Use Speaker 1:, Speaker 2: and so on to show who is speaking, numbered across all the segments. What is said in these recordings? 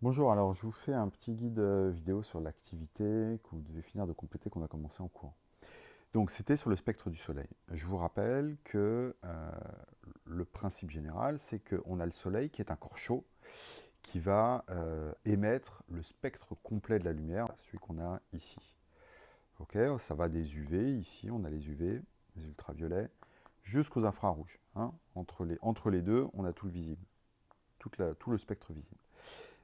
Speaker 1: Bonjour, alors je vous fais un petit guide euh, vidéo sur l'activité que vous devez finir de compléter qu'on a commencé en cours. Donc c'était sur le spectre du Soleil. Je vous rappelle que euh, le principe général, c'est qu'on a le Soleil qui est un corps chaud qui va euh, émettre le spectre complet de la lumière, celui qu'on a ici. Ok, ça va des UV, ici on a les UV, les ultraviolets, jusqu'aux infrarouges. Hein. Entre les deux, on a tout le visible, tout le spectre visible.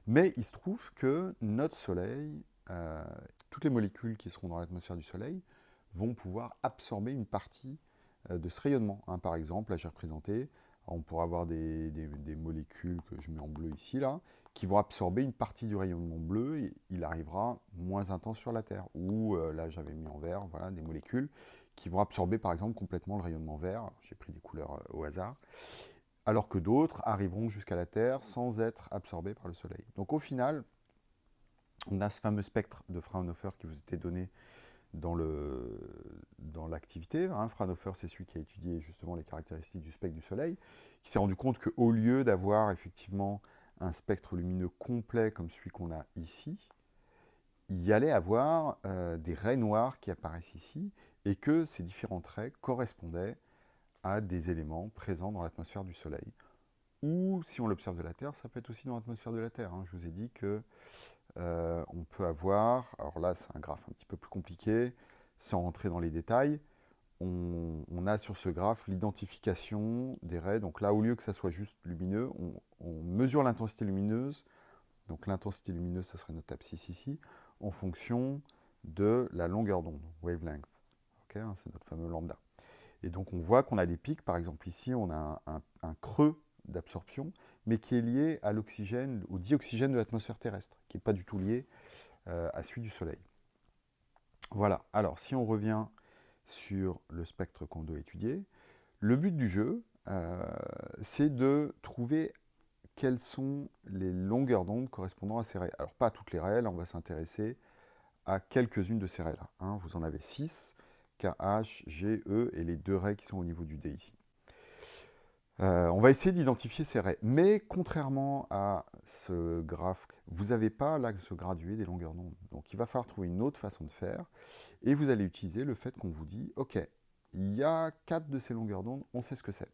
Speaker 1: Mais il se trouve que notre Soleil, euh, toutes les molécules qui seront dans l'atmosphère du Soleil, vont pouvoir absorber une partie euh, de ce rayonnement. Hein. par exemple, là j'ai représenté, on pourra avoir des, molécules que je mets en bleu ici, là, qui vont absorber une partie du rayonnement bleu, et il arrivera moins intense sur la Terre. Ou euh, là j'avais mis en vert, voilà, des molécules qui vont absorber par exemple complètement le rayonnement vert, j'ai pris des couleurs au hasard, alors que d'autres arriveront jusqu'à la Terre sans être absorbés par le Soleil. Donc au final, on a ce fameux spectre de Fraunhofer qui vous était donné dans l'activité. Dans hein. Fraunhofer, c'est celui qui a étudié justement les caractéristiques du spectre du Soleil, qui s'est rendu compte qu'au lieu d'avoir effectivement un spectre lumineux complet comme celui qu'on a ici, il y allait avoir euh, des raies noires qui apparaissent ici, et que ces différents traits correspondaient à des éléments présents dans l'atmosphère du Soleil. Ou, si on l'observe de la Terre, ça peut être aussi dans l'atmosphère de la Terre. Hein. Je vous ai dit que euh, on peut avoir, alors là c'est un graphe un petit peu plus compliqué, sans rentrer dans les détails, on, a sur ce graphe l'identification des raies. Donc là, au lieu que ça soit juste lumineux, on, mesure l'intensité lumineuse. Donc l'intensité lumineuse, ça serait notre abscisse ici, en fonction de la longueur d'onde, wavelength. Hein, c'est notre fameux lambda. Et donc on voit qu'on a des pics, par exemple ici on a un, creux d'absorption, mais qui est lié à l'oxygène, au dioxygène de l'atmosphère terrestre, qui n'est pas du tout lié euh, à celui du Soleil. Voilà, alors si on revient sur le spectre qu'on doit étudier, le but du jeu, euh, c'est de trouver quelles sont les longueurs d'onde correspondant à ces raies. Alors pas à toutes les raies, là on va s'intéresser à quelques-unes de ces raies-là. Hein. Vous en avez six. KH, GE et les deux raies qui sont au niveau du D ici. Euh, on va essayer d'identifier ces raies. Mais contrairement à ce graphe, vous n'avez pas l'axe gradué des longueurs d'onde. Donc il va falloir trouver une autre façon de faire. Et vous allez utiliser le fait qu'on vous dit, OK, il y a quatre de ces longueurs d'onde, on sait ce que c'est.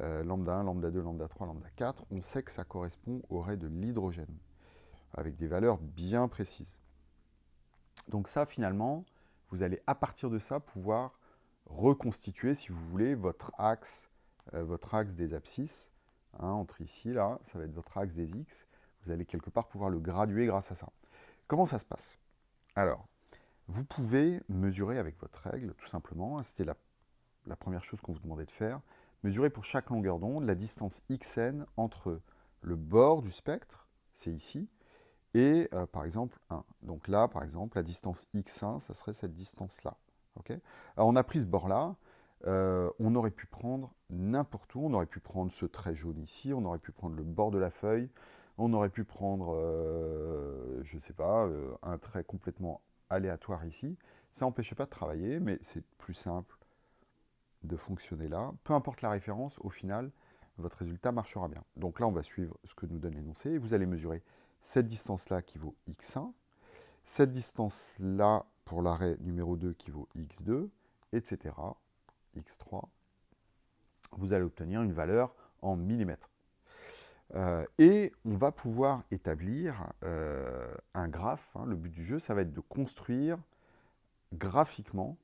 Speaker 1: Euh, lambda 1, lambda 2, lambda 3, lambda 4, on sait que ça correspond aux raies de l'hydrogène, avec des valeurs bien précises. Donc ça, finalement, vous allez à partir de ça pouvoir reconstituer, si vous voulez, votre axe, euh, votre axe des abscisses, hein, entre ici, là, ça va être votre axe des x, vous allez quelque part pouvoir le graduer grâce à ça. Comment ça se passe? Alors, vous pouvez mesurer avec votre règle, tout simplement, hein, c'était la, la première chose qu'on vous demandait de faire, mesurer pour chaque longueur d'onde la distance xn entre le bord du spectre, c'est ici, et euh, par exemple 1. Donc là, par exemple, la distance x1, ça serait cette distance-là. Alors on a pris ce bord-là, euh, on aurait pu prendre n'importe où, on aurait pu prendre ce trait jaune ici, on aurait pu prendre le bord de la feuille, on aurait pu prendre, euh, je ne sais pas, un trait complètement aléatoire ici. Ça n'empêchait pas de travailler, mais c'est plus simple de fonctionner là. Peu importe la référence, au final, votre résultat marchera bien. Donc là, on va suivre ce que nous donne l'énoncé, et vous allez mesurer cette distance-là qui vaut x1, cette distance-là pour l'arrêt numéro 2 qui vaut x2, etc., x3, vous allez obtenir une valeur en millimètres. Euh, et on va pouvoir établir euh, un graphe. Hein. le but du jeu, ça va être de construire graphiquement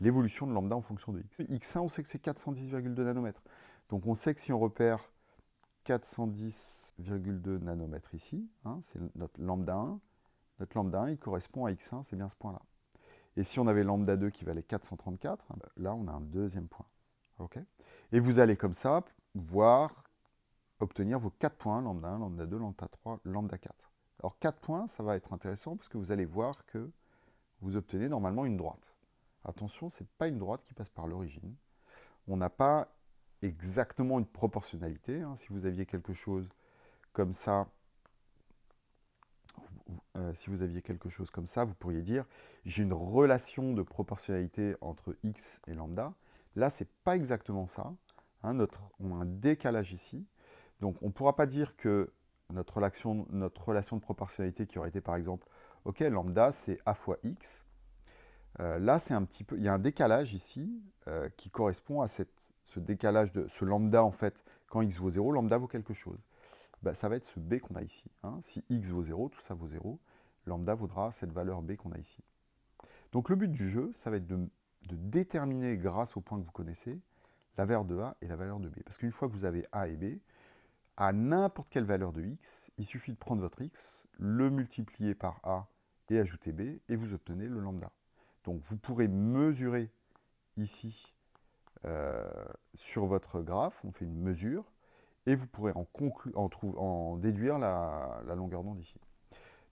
Speaker 1: l'évolution de lambda en fonction de x. x1, on sait que c'est 410,2 nanomètres. Donc on sait que si on repère 410,2 nanomètres ici, hein, c'est notre lambda 1. Notre lambda 1, il correspond à x1, c'est bien ce point-là. Et si on avait lambda 2 qui valait 434, ben là, on a un deuxième point. Et vous allez comme ça voir obtenir vos 4 points, lambda 1, lambda 2, lambda 3, lambda 4. Alors 4 points, ça va être intéressant parce que vous allez voir que vous obtenez normalement une droite. Attention, ce n'est pas une droite qui passe par l'origine. On n'a pas exactement une proportionnalité. Hein. Si vous aviez quelque chose comme ça, euh, si vous aviez quelque chose comme ça, vous pourriez dire j'ai une relation de proportionnalité entre x et lambda. Là, c'est pas exactement ça. Hein. notre, on a un décalage ici. Donc, on ne pourra pas dire que notre relation, de proportionnalité qui aurait été par exemple, ok, lambda c'est a fois x. Euh, là, un petit peu, il y a un décalage ici euh, qui correspond à cette, ce décalage de ce lambda en fait, quand x vaut 0, lambda vaut quelque chose. Bah, ça va être ce b qu'on a ici. Hein. Si x vaut 0, tout ça vaut 0, lambda vaudra cette valeur b qu'on a ici. Donc le but du jeu, ça va être de, de déterminer grâce au point que vous connaissez, la valeur de a et la valeur de b. Parce qu'une fois que vous avez a et b, à n'importe quelle valeur de x, il suffit de prendre votre x, le multiplier par a et ajouter b, et vous obtenez le lambda. Donc vous pourrez mesurer ici euh, sur votre graphe, on fait une mesure, et vous pourrez en, déduire la, longueur d'onde ici.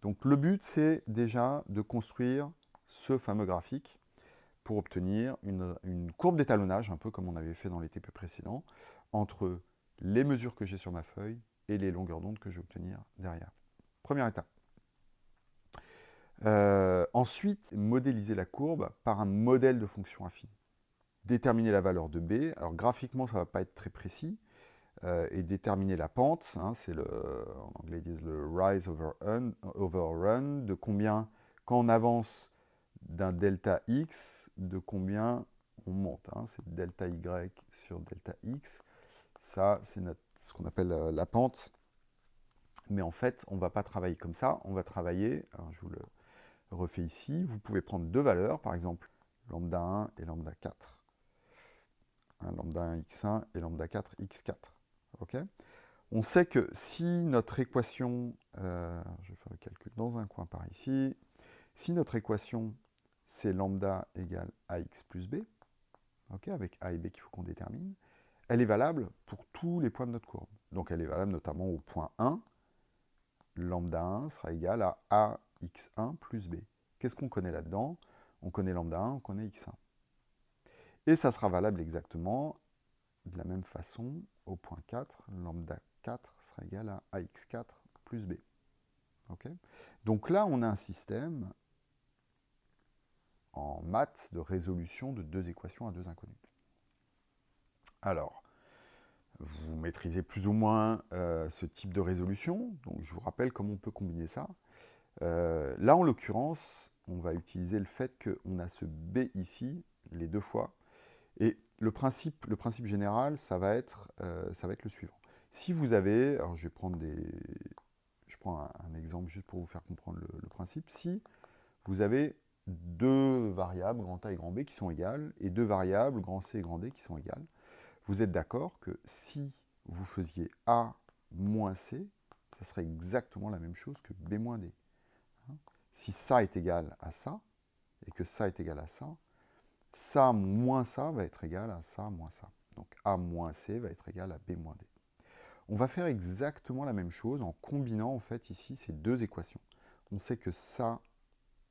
Speaker 1: Donc le but, c'est déjà de construire ce fameux graphique pour obtenir une, une courbe d'étalonnage, un peu comme on avait fait dans les TP précédents, entre les mesures que j'ai sur ma feuille et les longueurs d'onde que je vais obtenir derrière. Première étape. Euh, ensuite, modéliser la courbe par un modèle de fonction affine. Déterminer la valeur de b. Alors graphiquement, ça ne va pas être très précis. Euh, et déterminer la pente, hein, c'est le, en anglais ils disent le rise over run, over run, de combien, quand on avance d'un delta x, de combien on monte. Hein, c'est delta y sur delta x. Ça, c'est ce qu'on appelle euh, la pente. Mais en fait, on ne va pas travailler comme ça. On va travailler, je vous le refais ici, vous pouvez prendre deux valeurs, par exemple lambda 1 et lambda 4. Lambda 1 x1 et lambda 4 x4. ok? On sait que si notre équation, euh, je vais faire le calcul dans un coin par ici, si notre équation c'est lambda égale ax plus b, avec a et b qu'il faut qu'on détermine, elle est valable pour tous les points de notre courbe. Donc elle est valable notamment au point 1. Lambda 1 sera égal à ax1 plus b. Qu'est-ce qu'on connaît là-dedans? On connaît lambda 1, on connaît x1. Et ça sera valable exactement de la même façon au point 4. Lambda 4 sera égal à ax4 plus b. Donc là, on a un système en maths de résolution de deux équations à deux inconnus. Alors, vous maîtrisez plus ou moins euh, ce type de résolution. Donc, je vous rappelle comment on peut combiner ça. Euh, là, en l'occurrence, on va utiliser le fait qu'on a ce B ici, les deux fois. Et le principe, général, ça va, être, euh, ça va être le suivant. Si vous avez, alors je vais prendre prends un, exemple juste pour vous faire comprendre le principe. Si vous avez deux variables, grand A et grand B, qui sont égales, et deux variables, grand C et grand D, qui sont égales, vous êtes d'accord que si vous faisiez A moins C, ça serait exactement la même chose que B moins D. Hein? Si ça est égal à ça, et que ça est égal à ça, ça moins ça va être égal à ça moins ça. Donc A moins C va être égal à B moins D. On va faire exactement la même chose en combinant en fait ici ces deux équations. On sait que ça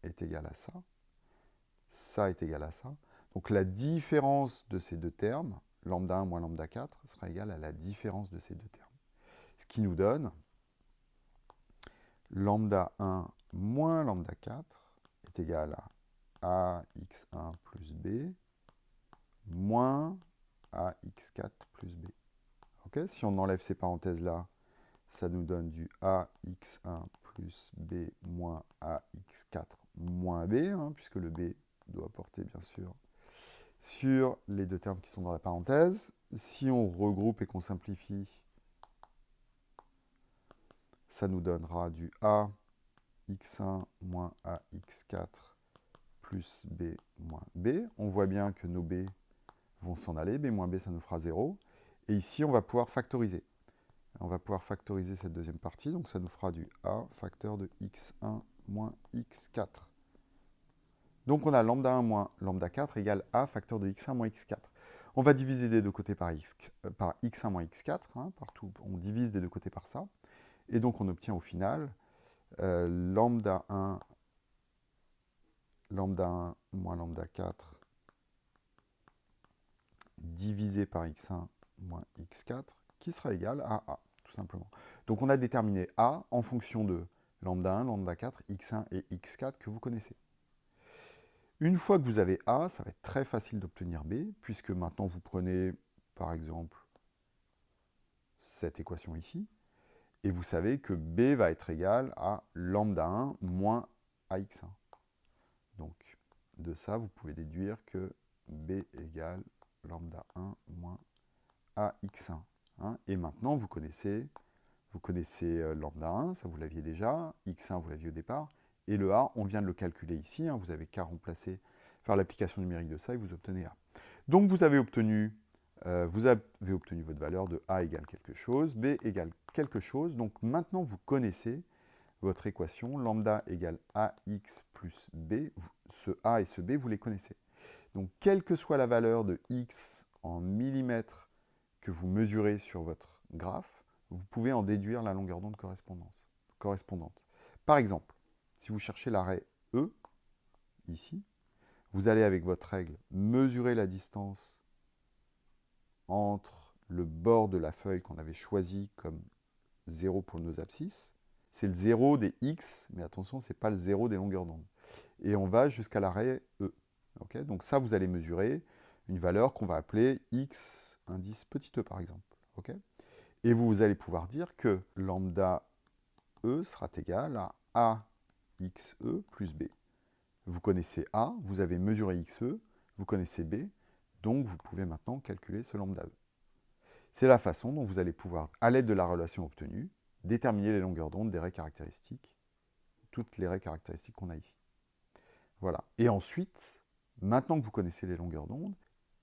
Speaker 1: est égal à ça, ça est égal à ça. Donc la différence de ces deux termes, lambda 1 moins lambda 4, sera égal à la différence de ces deux termes. Ce qui nous donne lambda 1 moins lambda 4 est égal à ax1 plus b moins ax4 plus b. si on enlève ces parenthèses-là, ça nous donne du ax1 plus b moins ax4 moins b, hein, puisque le b doit porter bien sûr sur les deux termes qui sont dans la parenthèse. Si on regroupe et qu'on simplifie, ça nous donnera du a x1 moins ax4 plus b moins b. On voit bien que nos b vont s'en aller, b moins b ça nous fera 0. Et ici on va pouvoir factoriser. On va pouvoir factoriser cette deuxième partie, donc ça nous fera du a facteur de x1 moins x4 donc on a lambda 1 moins lambda 4 égale a facteur de x1 moins x4. On va diviser des deux côtés par, x, euh, par x1 moins x4, hein, on divise des deux côtés par ça. Et donc on obtient au final euh, lambda 1 lambda 1 moins lambda 4 divisé par x1 moins x4 qui sera égal à a, tout simplement. Donc on a déterminé a en fonction de lambda 1, lambda 4, x1 et x4 que vous connaissez. Une fois que vous avez A, ça va être très facile d'obtenir B, puisque maintenant vous prenez, par exemple, cette équation ici, Et vous savez que B va être égal à lambda 1 moins AX1. Donc, de ça, vous pouvez déduire que B égale lambda 1 moins AX1. Hein. Et maintenant, vous connaissez, vous connaissez euh, lambda 1, ça vous l'aviez déjà, X1 vous l'aviez au départ, et le A, on vient de le calculer ici, hein. vous avez qu'à remplacer, faire l'application numérique de ça et vous obtenez A. Donc vous avez obtenu, euh, vous avez obtenu votre valeur de A égale quelque chose, B égale quelque chose, donc maintenant vous connaissez votre équation, lambda égale AX plus B, ce A et ce B, vous les connaissez. Donc quelle que soit la valeur de X en millimètres que vous mesurez sur votre graphe, vous pouvez en déduire la longueur d'onde correspondante. Par exemple, si vous cherchez l'arrêt E, ici, vous allez avec votre règle mesurer la distance entre le bord de la feuille qu'on avait choisi comme 0 pour nos abscisses. C'est le 0 des x, mais attention, ce n'est pas le 0 des longueurs d'onde. Et on va jusqu'à l'arrêt E. Donc ça, vous allez mesurer une valeur qu'on va appeler x indice petit e par exemple. Et vous, allez pouvoir dire que lambda e sera égal à axe plus b. Vous connaissez a, vous avez mesuré xe, vous connaissez b, donc vous pouvez maintenant calculer ce lambda e. C'est la façon dont vous allez pouvoir, à l'aide de la relation obtenue, déterminer les longueurs d'onde des raies caractéristiques, toutes les raies caractéristiques qu'on a ici. Voilà. Et ensuite, maintenant que vous connaissez les longueurs d'onde,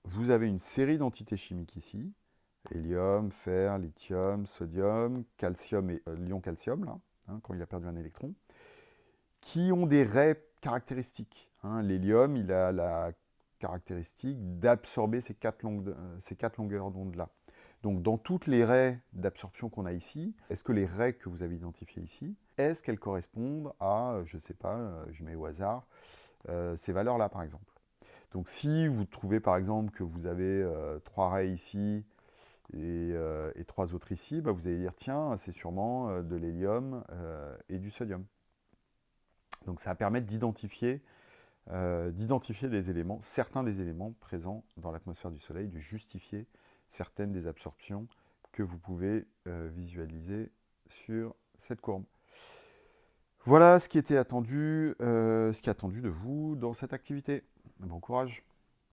Speaker 1: vous avez une série d'entités chimiques ici, hélium, fer, lithium, sodium, calcium et euh, l'ion calcium, là, hein, quand il a perdu un électron, qui ont des raies caractéristiques. Hein. L'hélium, il a la caractéristique d'absorber ces, quatre euh, ces quatre longueurs d'onde-là. Donc dans toutes les raies d'absorption qu'on a ici, est-ce que les raies que vous avez identifiées ici, est-ce qu'elles correspondent à, je ne sais pas, euh, je mets au hasard, ces valeurs-là par exemple? Donc si vous trouvez par exemple que vous avez euh, trois raies ici euh, et, trois autres ici, bah, vous allez dire tiens, c'est sûrement euh, de l'hélium et du sodium. Donc ça va permettre d'identifier des éléments, certains des éléments présents dans l'atmosphère du Soleil, de justifier certaines des absorptions que vous pouvez visualiser sur cette courbe. Voilà ce qui était attendu, ce qui est attendu de vous dans cette activité. Bon courage